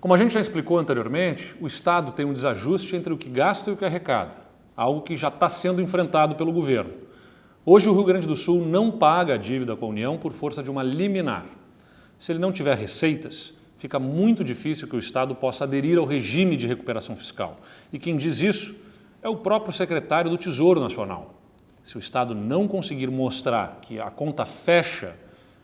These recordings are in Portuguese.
Como a gente já explicou anteriormente, o Estado tem um desajuste entre o que gasta e o que arrecada, algo que já está sendo enfrentado pelo governo. Hoje o Rio Grande do Sul não paga a dívida com a União por força de uma liminar. Se ele não tiver receitas, fica muito difícil que o Estado possa aderir ao regime de recuperação fiscal. E quem diz isso é o próprio secretário do Tesouro Nacional. Se o Estado não conseguir mostrar que a conta fecha,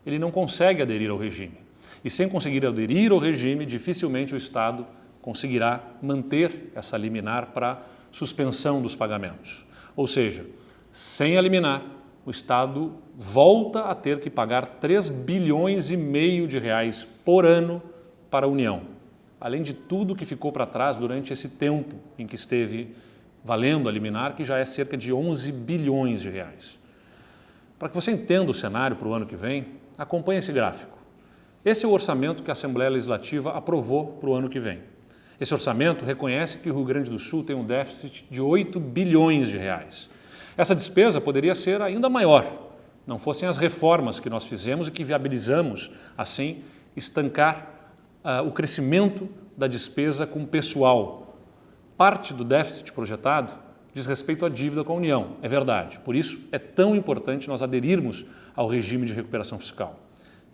ele não consegue aderir ao regime. E sem conseguir aderir ao regime, dificilmente o Estado conseguirá manter essa liminar para suspensão dos pagamentos. Ou seja, sem a liminar, o Estado volta a ter que pagar 3 bilhões e meio de reais por ano para a União, além de tudo que ficou para trás durante esse tempo em que esteve valendo a liminar, que já é cerca de 11 bilhões de reais. Para que você entenda o cenário para o ano que vem, acompanhe esse gráfico. Esse é o orçamento que a Assembleia Legislativa aprovou para o ano que vem. Esse orçamento reconhece que o Rio Grande do Sul tem um déficit de 8 bilhões de reais. Essa despesa poderia ser ainda maior, não fossem as reformas que nós fizemos e que viabilizamos, assim, estancar uh, o crescimento da despesa com pessoal. Parte do déficit projetado diz respeito à dívida com a União, é verdade. Por isso, é tão importante nós aderirmos ao regime de recuperação fiscal.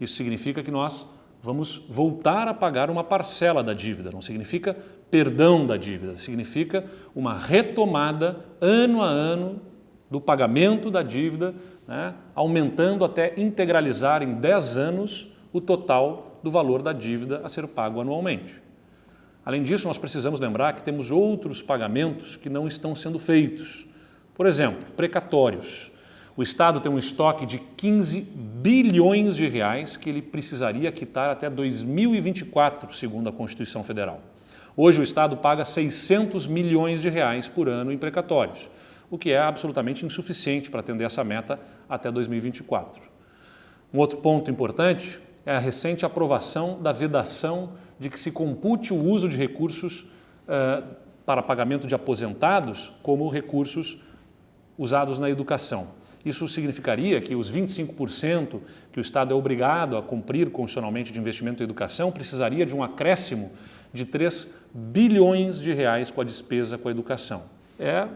Isso significa que nós vamos voltar a pagar uma parcela da dívida, não significa perdão da dívida, significa uma retomada ano a ano do pagamento da dívida, né, aumentando até integralizar em 10 anos o total do valor da dívida a ser pago anualmente. Além disso, nós precisamos lembrar que temos outros pagamentos que não estão sendo feitos. Por exemplo, precatórios. O Estado tem um estoque de 15 bilhões de reais que ele precisaria quitar até 2024, segundo a Constituição Federal. Hoje o Estado paga 600 milhões de reais por ano em precatórios, o que é absolutamente insuficiente para atender essa meta até 2024. Um outro ponto importante é a recente aprovação da vedação de que se compute o uso de recursos uh, para pagamento de aposentados como recursos usados na educação. Isso significaria que os 25% que o Estado é obrigado a cumprir constitucionalmente de investimento em educação precisaria de um acréscimo de 3 bilhões de reais com a despesa com a educação. É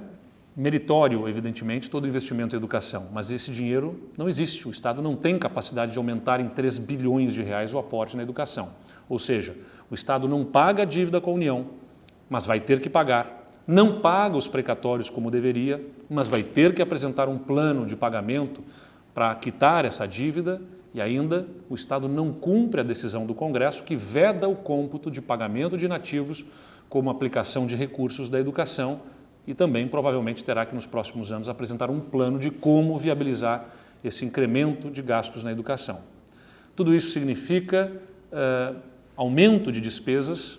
meritório, evidentemente, todo investimento em educação, mas esse dinheiro não existe. O Estado não tem capacidade de aumentar em 3 bilhões de reais o aporte na educação. Ou seja, o Estado não paga a dívida com a União, mas vai ter que pagar não paga os precatórios como deveria, mas vai ter que apresentar um plano de pagamento para quitar essa dívida e ainda o Estado não cumpre a decisão do Congresso que veda o cômputo de pagamento de inativos como aplicação de recursos da educação e também provavelmente terá que nos próximos anos apresentar um plano de como viabilizar esse incremento de gastos na educação. Tudo isso significa uh, aumento de despesas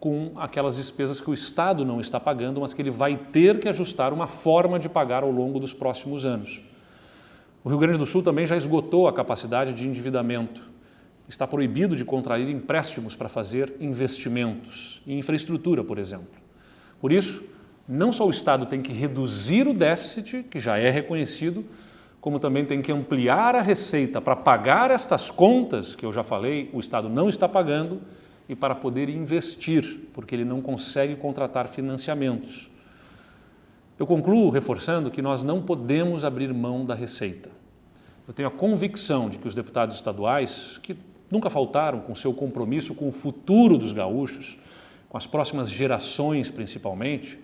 com aquelas despesas que o Estado não está pagando, mas que ele vai ter que ajustar uma forma de pagar ao longo dos próximos anos. O Rio Grande do Sul também já esgotou a capacidade de endividamento. Está proibido de contrair empréstimos para fazer investimentos em infraestrutura, por exemplo. Por isso, não só o Estado tem que reduzir o déficit, que já é reconhecido, como também tem que ampliar a receita para pagar estas contas, que eu já falei, o Estado não está pagando, e para poder investir, porque ele não consegue contratar financiamentos. Eu concluo reforçando que nós não podemos abrir mão da receita. Eu tenho a convicção de que os deputados estaduais, que nunca faltaram com seu compromisso com o futuro dos gaúchos, com as próximas gerações principalmente,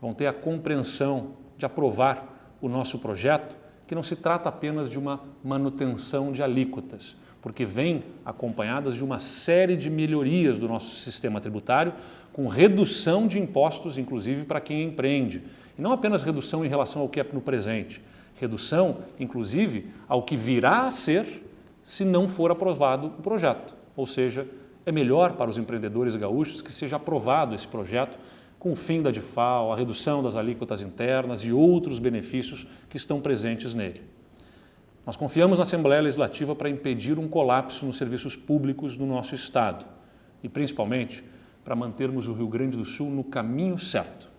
vão ter a compreensão de aprovar o nosso projeto, que não se trata apenas de uma manutenção de alíquotas, porque vem acompanhadas de uma série de melhorias do nosso sistema tributário, com redução de impostos, inclusive para quem empreende. E não apenas redução em relação ao que é no presente, redução, inclusive, ao que virá a ser se não for aprovado o projeto. Ou seja, é melhor para os empreendedores gaúchos que seja aprovado esse projeto com o fim da DIFAL, a redução das alíquotas internas e outros benefícios que estão presentes nele. Nós confiamos na Assembleia Legislativa para impedir um colapso nos serviços públicos do nosso Estado e, principalmente, para mantermos o Rio Grande do Sul no caminho certo.